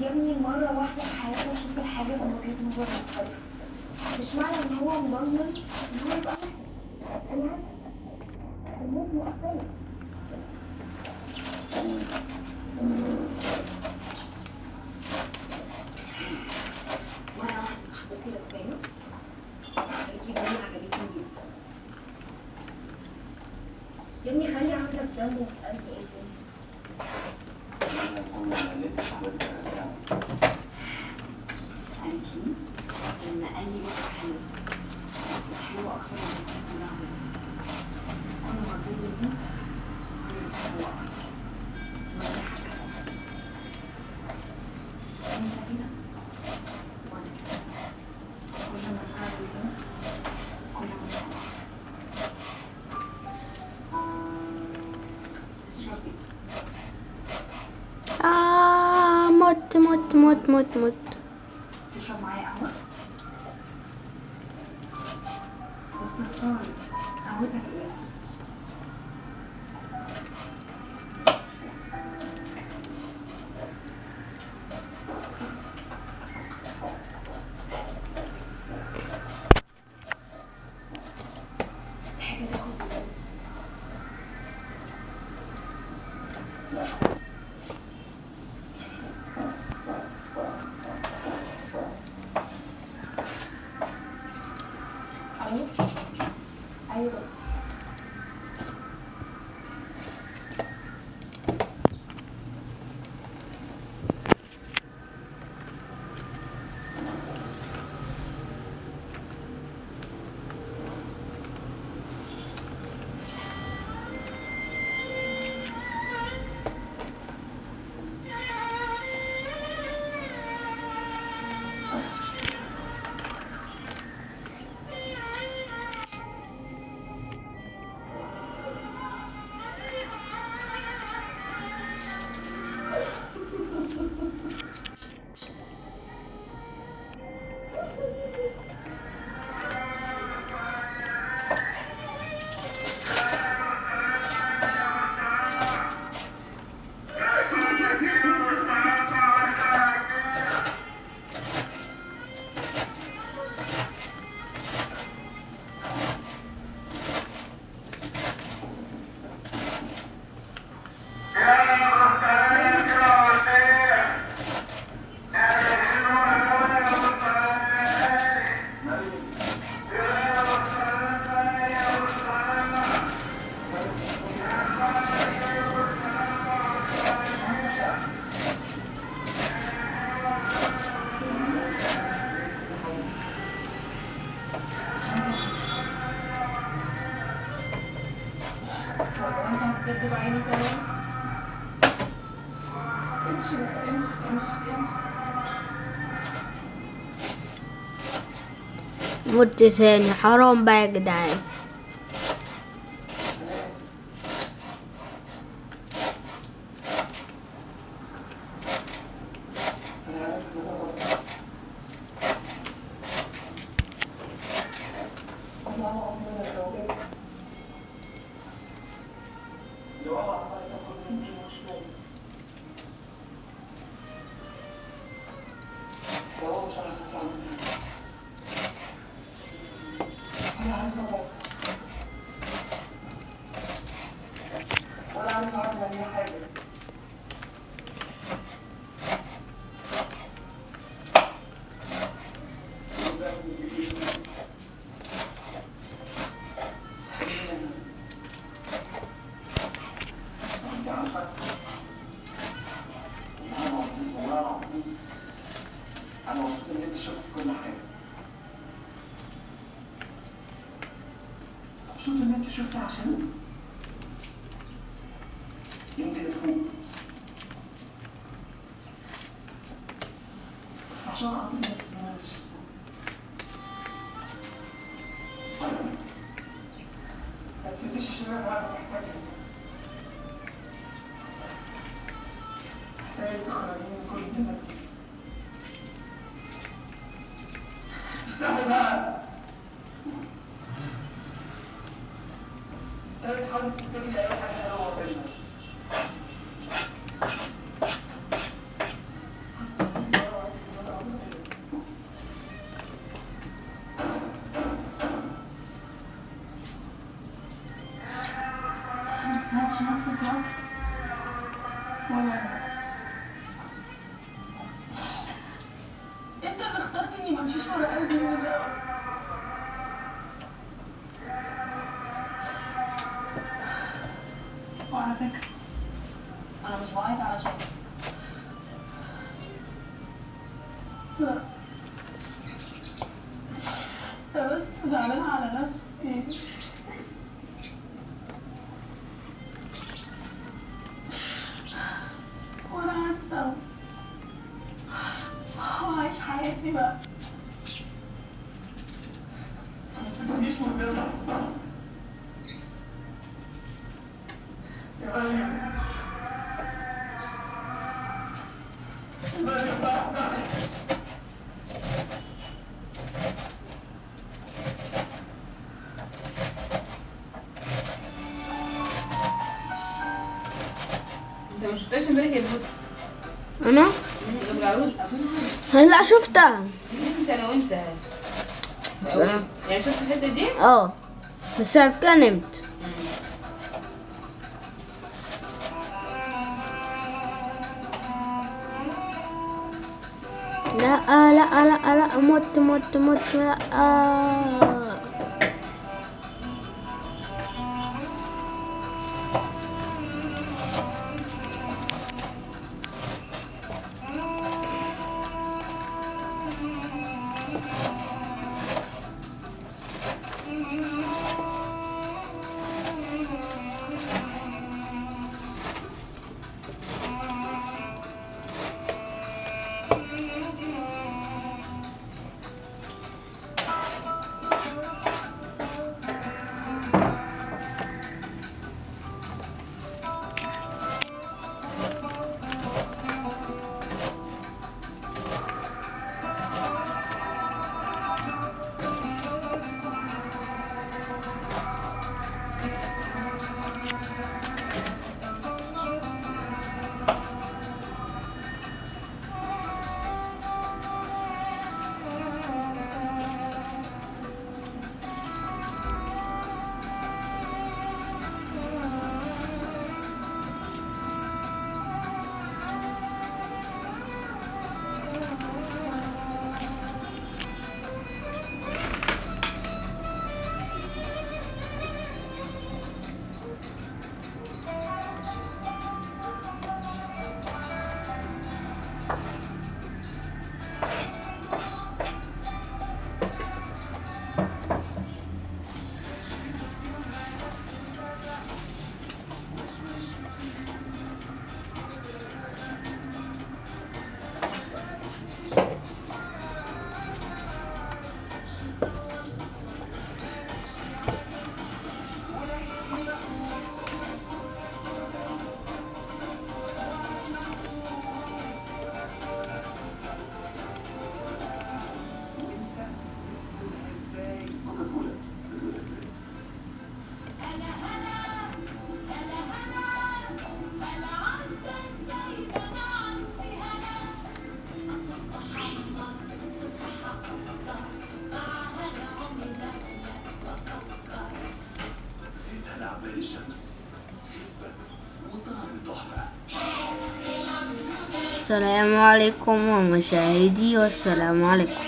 يا ابني مرة واحدة في حياتنا شوف الحاجات من وجهة نظر مختلفة مش معنى إن هو مضمن إن هو يبقى بالعكس الموت مختلف مرة واحدة صاحبتي رسالة قالت لي عجبتني جدا يا ابني خلي عندك Ah, mot, mot, mot. mod, mod. بس تستغرب 거. مت ثاني حرام بقى يا جدعان. مبسوط ان انت شفت عشان يمكن افوق بس عشان خاطر ما تسمعش ما عشان أنا فعلا محتاجك محتاج تخرجني من كل فيه افتحي بقى traffic, and I was wide out of That was zusammenhangende Szenen. Oder so. Oh, ich heiße über. انت ما شفتهاش امبارح يا أنا ابو العروس هلا شفتها انت أنا وانت يعني شفت الحته دي آه بس اتكلمت لا لا لا لا مت مت مت لا السلام عليكم ومشاهدي والسلام عليكم.